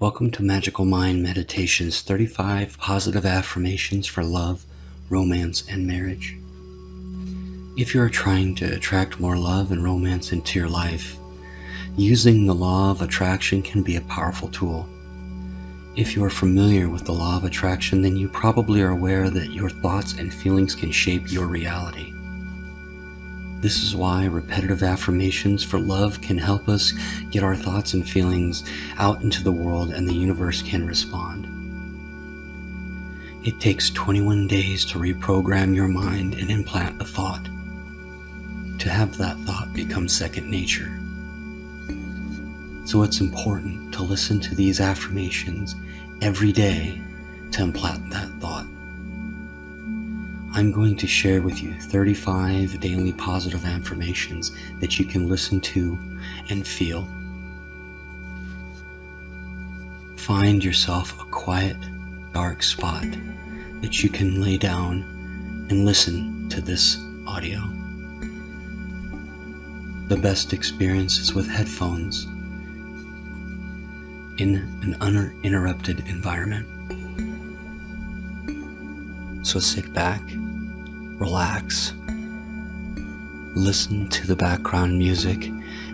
Welcome to Magical Mind Meditations 35 Positive Affirmations for Love, Romance, and Marriage. If you are trying to attract more love and romance into your life, using the law of attraction can be a powerful tool. If you are familiar with the law of attraction, then you probably are aware that your thoughts and feelings can shape your reality. This is why repetitive affirmations for love can help us get our thoughts and feelings out into the world and the universe can respond. It takes 21 days to reprogram your mind and implant a thought, to have that thought become second nature. So it's important to listen to these affirmations every day to implant that thought. I'm going to share with you 35 daily positive affirmations that you can listen to and feel. Find yourself a quiet, dark spot that you can lay down and listen to this audio. The best experience is with headphones in an uninterrupted environment. So sit back, relax, listen to the background music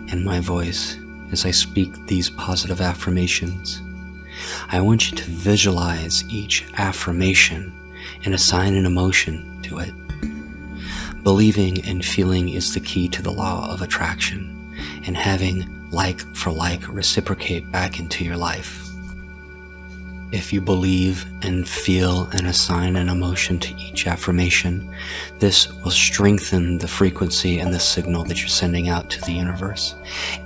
and my voice as I speak these positive affirmations. I want you to visualize each affirmation and assign an emotion to it. Believing and feeling is the key to the law of attraction, and having like for like reciprocate back into your life. If you believe and feel and assign an emotion to each affirmation, this will strengthen the frequency and the signal that you're sending out to the universe,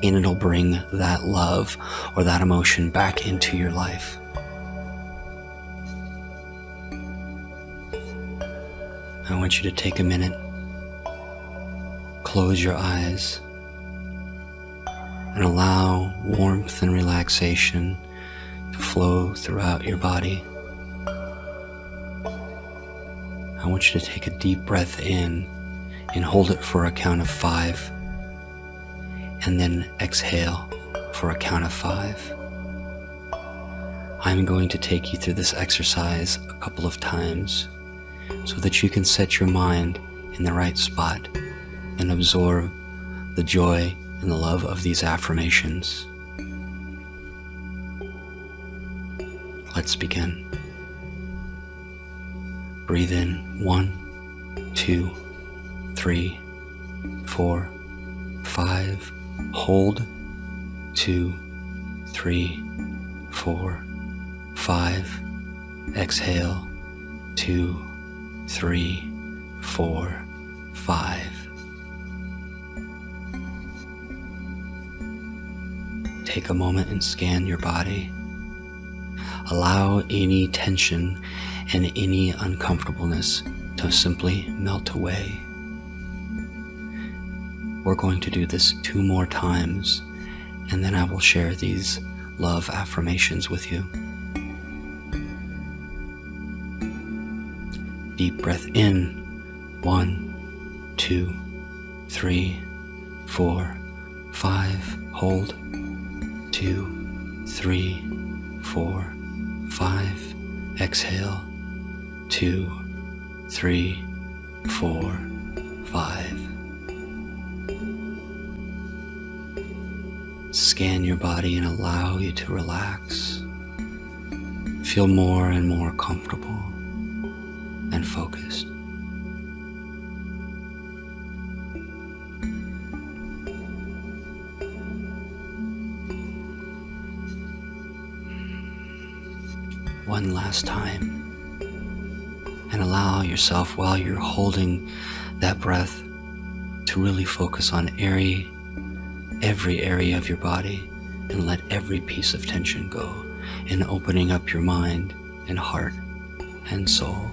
and it'll bring that love or that emotion back into your life. I want you to take a minute, close your eyes, and allow warmth and relaxation flow throughout your body. I want you to take a deep breath in and hold it for a count of five, and then exhale for a count of five. I'm going to take you through this exercise a couple of times so that you can set your mind in the right spot and absorb the joy and the love of these affirmations. Let's begin. Breathe in one, two, three, four, five. Hold two, three, four, five. Exhale two, three, four, five. Take a moment and scan your body. Allow any tension and any uncomfortableness to simply melt away. We're going to do this two more times, and then I will share these love affirmations with you. Deep breath in. One, two, three, four, five. Hold. Two, three, four, five. Exhale. Two, three, four, five. Scan your body and allow you to relax. Feel more and more comfortable and focused. One last time. And allow yourself while you're holding that breath to really focus on every, every area of your body and let every piece of tension go in opening up your mind and heart and soul.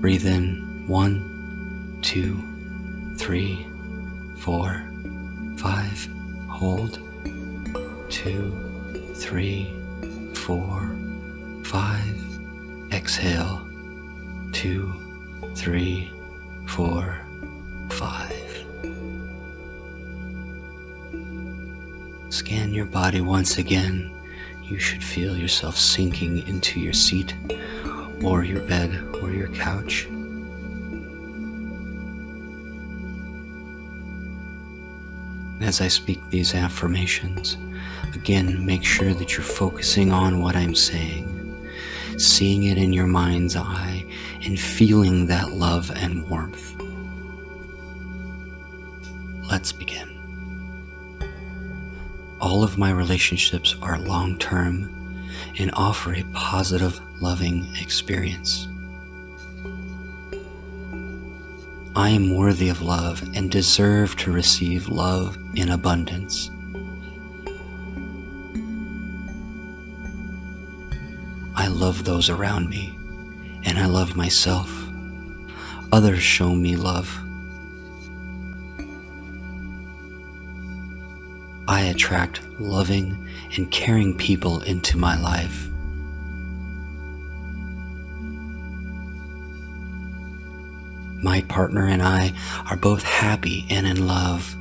Breathe in one, two, three, four, five. Hold two, three, four, five. Exhale two, three, four, five. scan your body once again, you should feel yourself sinking into your seat or your bed or your couch. As I speak these affirmations, again make sure that you're focusing on what I'm saying, seeing it in your mind's eye, and feeling that love and warmth. Let's begin. All of my relationships are long term and offer a positive, loving experience. I am worthy of love and deserve to receive love in abundance. I love those around me and I love myself. Others show me love. I attract loving and caring people into my life. My partner and I are both happy and in love.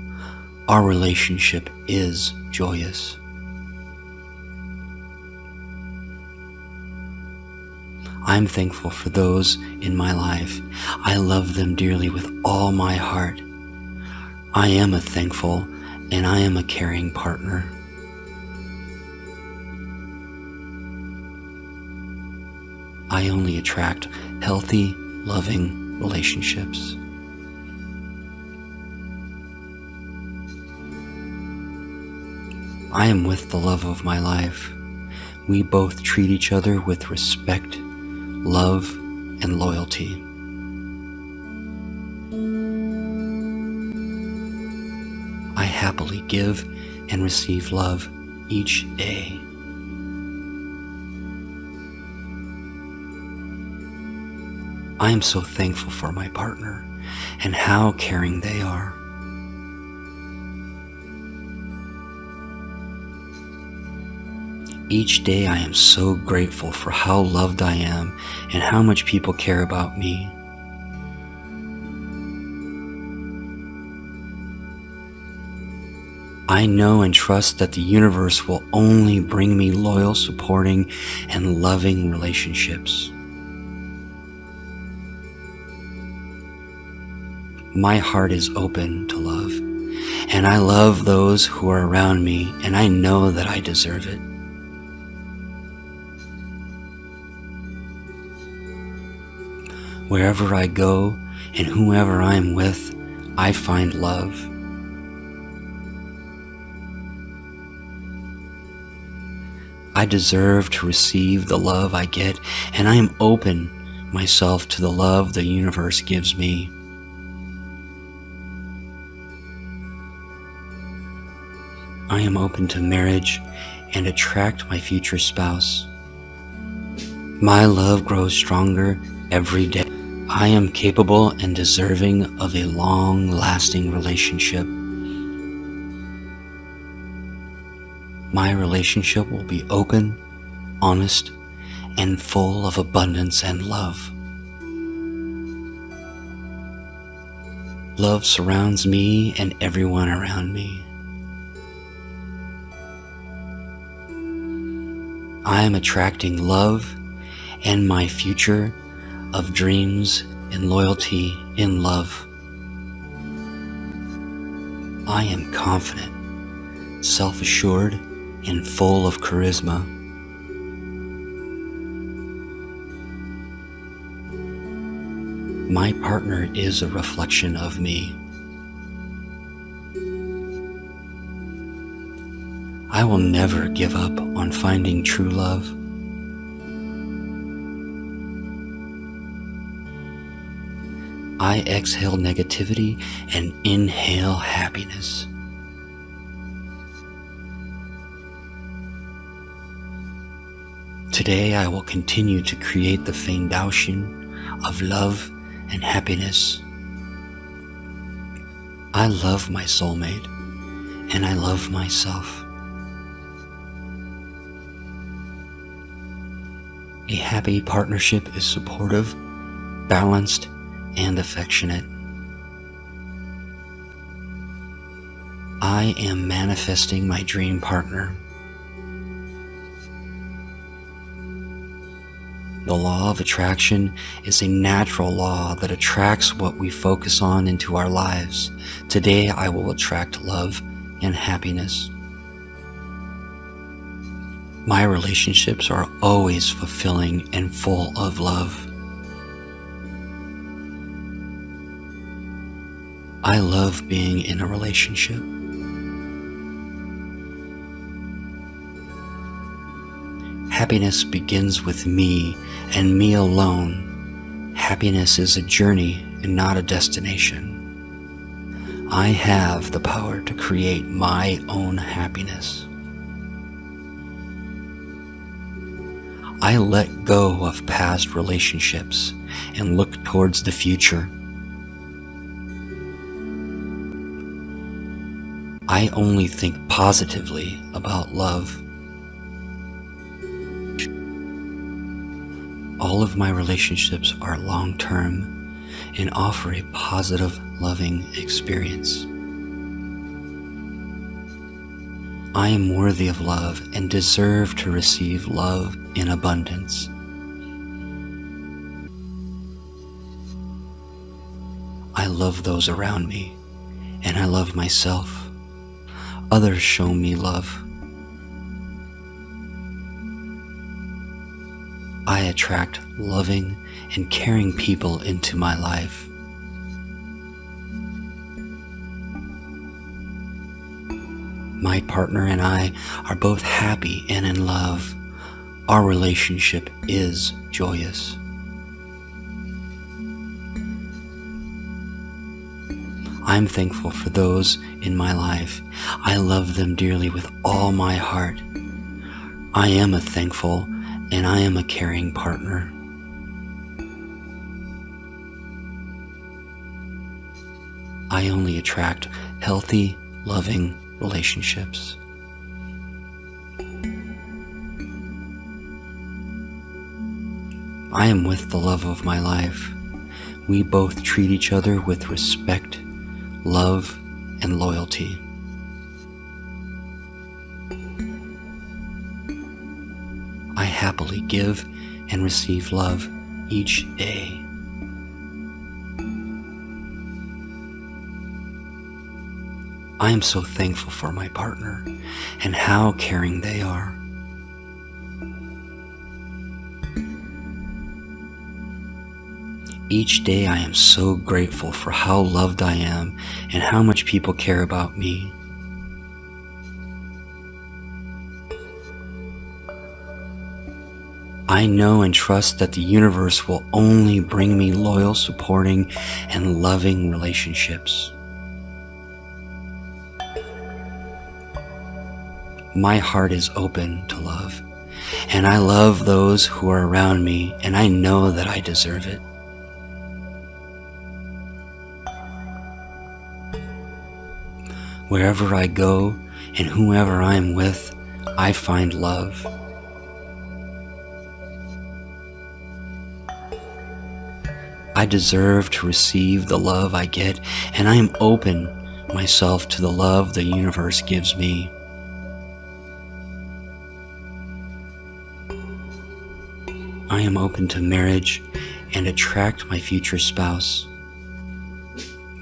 Our relationship is joyous. I'm thankful for those in my life. I love them dearly with all my heart. I am a thankful and I am a caring partner. I only attract healthy, loving relationships. I am with the love of my life. We both treat each other with respect, love, and loyalty. I happily give and receive love each day. I am so thankful for my partner and how caring they are. Each day I am so grateful for how loved I am and how much people care about me. I know and trust that the universe will only bring me loyal, supporting, and loving relationships. My heart is open to love, and I love those who are around me, and I know that I deserve it. Wherever I go and whoever I am with, I find love. I deserve to receive the love I get, and I am open myself to the love the universe gives me. I am open to marriage and attract my future spouse. My love grows stronger every day. I am capable and deserving of a long lasting relationship. my relationship will be open, honest, and full of abundance and love. Love surrounds me and everyone around me. I am attracting love and my future of dreams and loyalty in love. I am confident, self assured, and full of charisma. My partner is a reflection of me. I will never give up on finding true love. I exhale negativity and inhale happiness. Today I will continue to create the foundation of love and happiness. I love my soulmate and I love myself. A happy partnership is supportive, balanced, and affectionate. I am manifesting my dream partner. The law of attraction is a natural law that attracts what we focus on into our lives. Today I will attract love and happiness. My relationships are always fulfilling and full of love. I love being in a relationship. Happiness begins with me and me alone. Happiness is a journey and not a destination. I have the power to create my own happiness. I let go of past relationships and look towards the future. I only think positively about love. All of my relationships are long term and offer a positive, loving experience. I am worthy of love and deserve to receive love in abundance. I love those around me and I love myself. Others show me love. I attract loving and caring people into my life. My partner and I are both happy and in love. Our relationship is joyous. I'm thankful for those in my life. I love them dearly with all my heart. I am a thankful and I am a caring partner. I only attract healthy, loving relationships. I am with the love of my life. We both treat each other with respect, love, and loyalty. I happily give and receive love each day. I am so thankful for my partner and how caring they are. Each day I am so grateful for how loved I am and how much people care about me. I know and trust that the universe will only bring me loyal, supporting, and loving relationships. My heart is open to love, and I love those who are around me, and I know that I deserve it. Wherever I go and whoever I am with, I find love. I deserve to receive the love I get, and I am open myself to the love the universe gives me. Am open to marriage and attract my future spouse.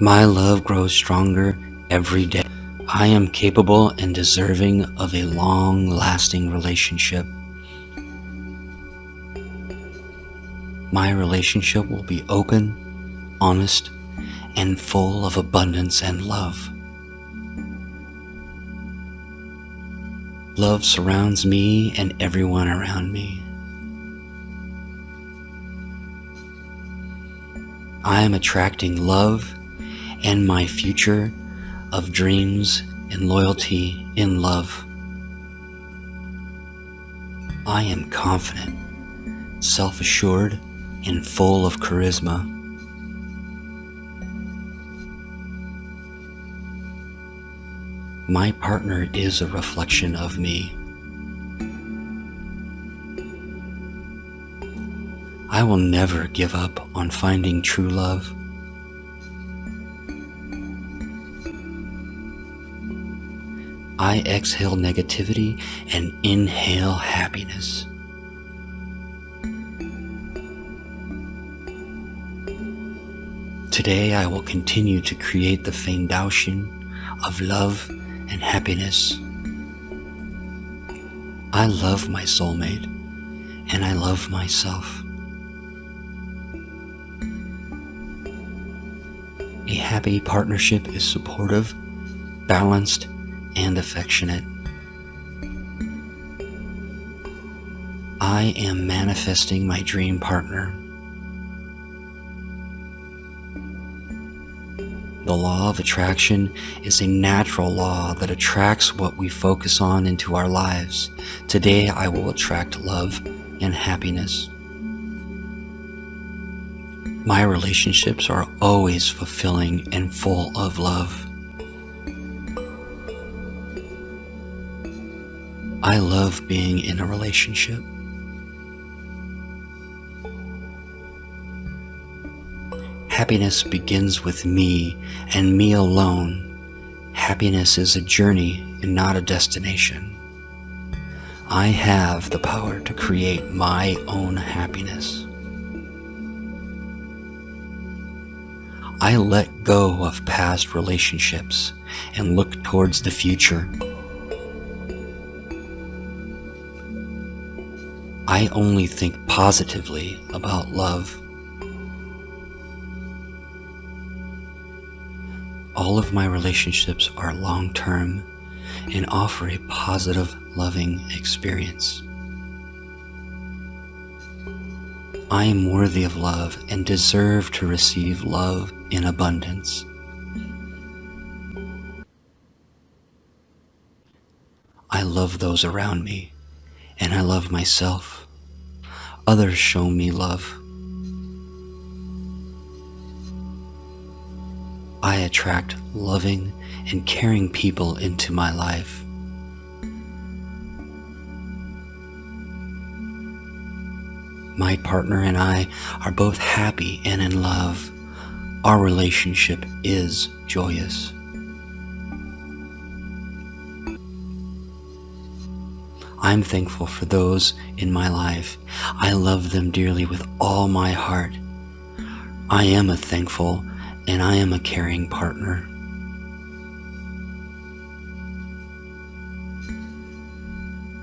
My love grows stronger every day. I am capable and deserving of a long lasting relationship. my relationship will be open, honest, and full of abundance and love. Love surrounds me and everyone around me. I am attracting love and my future of dreams and loyalty in love. I am confident, self assured, and full of charisma. My partner is a reflection of me. I will never give up on finding true love. I exhale negativity and inhale happiness. Today I will continue to create the foundation of love and happiness. I love my soulmate and I love myself. Happy partnership is supportive, balanced, and affectionate. I am manifesting my dream partner. The law of attraction is a natural law that attracts what we focus on into our lives. Today I will attract love and happiness. My relationships are always fulfilling and full of love. I love being in a relationship. Happiness begins with me and me alone. Happiness is a journey and not a destination. I have the power to create my own happiness. I let go of past relationships and look towards the future. I only think positively about love. All of my relationships are long term and offer a positive, loving experience. I am worthy of love and deserve to receive love in abundance. I love those around me and I love myself. Others show me love. I attract loving and caring people into my life. My partner and I are both happy and in love. Our relationship is joyous. I'm thankful for those in my life. I love them dearly with all my heart. I am a thankful and I am a caring partner.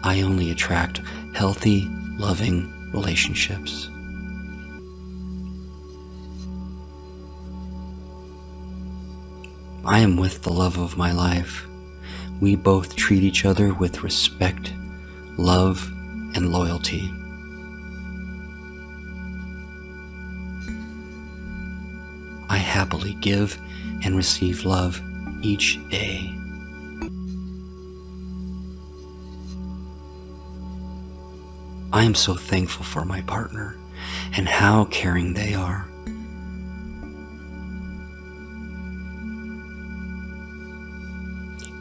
I only attract healthy, loving relationships. I am with the love of my life. We both treat each other with respect love, and loyalty. I happily give and receive love each day. I am so thankful for my partner and how caring they are.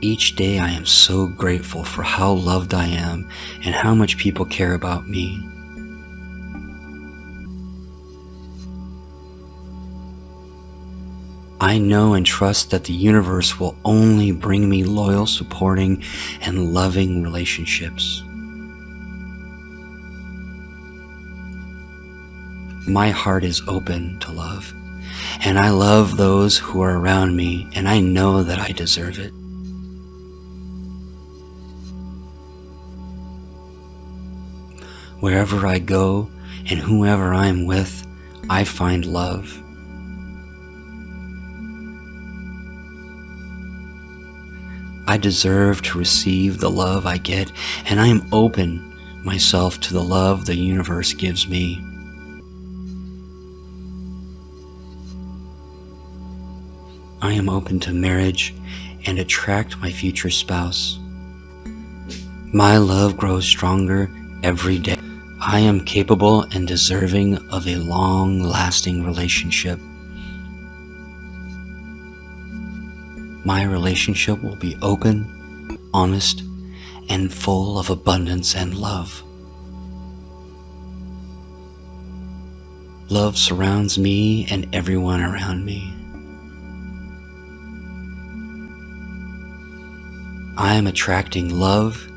Each day I am so grateful for how loved I am and how much people care about me. I know and trust that the universe will only bring me loyal, supporting, and loving relationships. My heart is open to love, and I love those who are around me, and I know that I deserve it. Wherever I go and whoever I am with, I find love. I deserve to receive the love I get, and I am open myself to the love the universe gives me. I am open to marriage and attract my future spouse. My love grows stronger every day. I am capable and deserving of a long lasting relationship. My relationship will be open, honest, and full of abundance and love. Love surrounds me and everyone around me. I am attracting love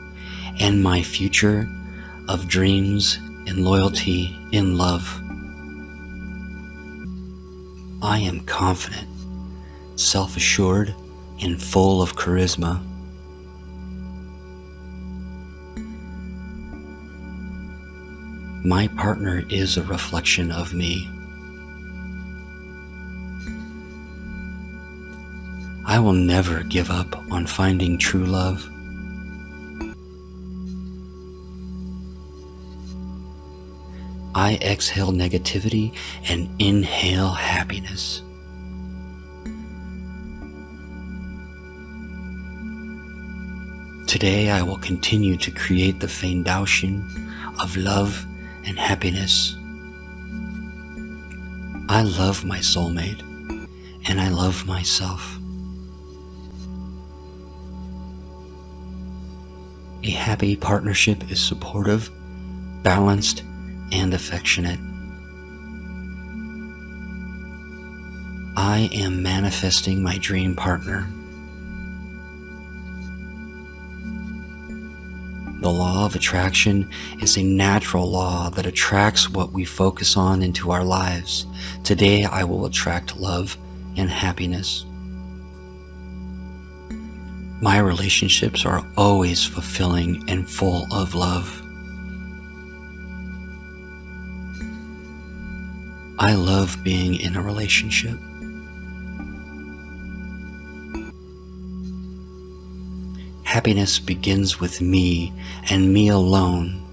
and my future of dreams and loyalty in love. I am confident, self assured, and full of charisma. My partner is a reflection of me. I will never give up on finding true love. I exhale negativity and inhale happiness. Today I will continue to create the foundation of love and happiness. I love my soulmate and I love myself. A happy partnership is supportive, balanced, and affectionate. I am manifesting my dream partner. The law of attraction is a natural law that attracts what we focus on into our lives. Today I will attract love and happiness. My relationships are always fulfilling and full of love. I love being in a relationship. Happiness begins with me and me alone.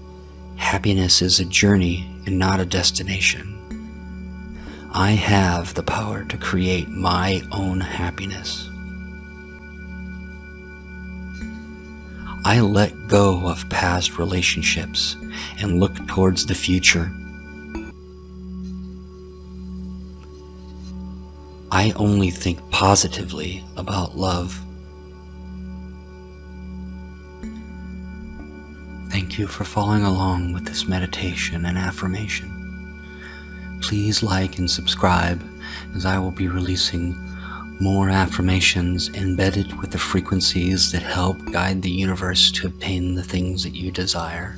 Happiness is a journey and not a destination. I have the power to create my own happiness. I let go of past relationships and look towards the future. I only think positively about love. Thank you for following along with this meditation and affirmation. Please like and subscribe as I will be releasing more affirmations embedded with the frequencies that help guide the universe to obtain the things that you desire.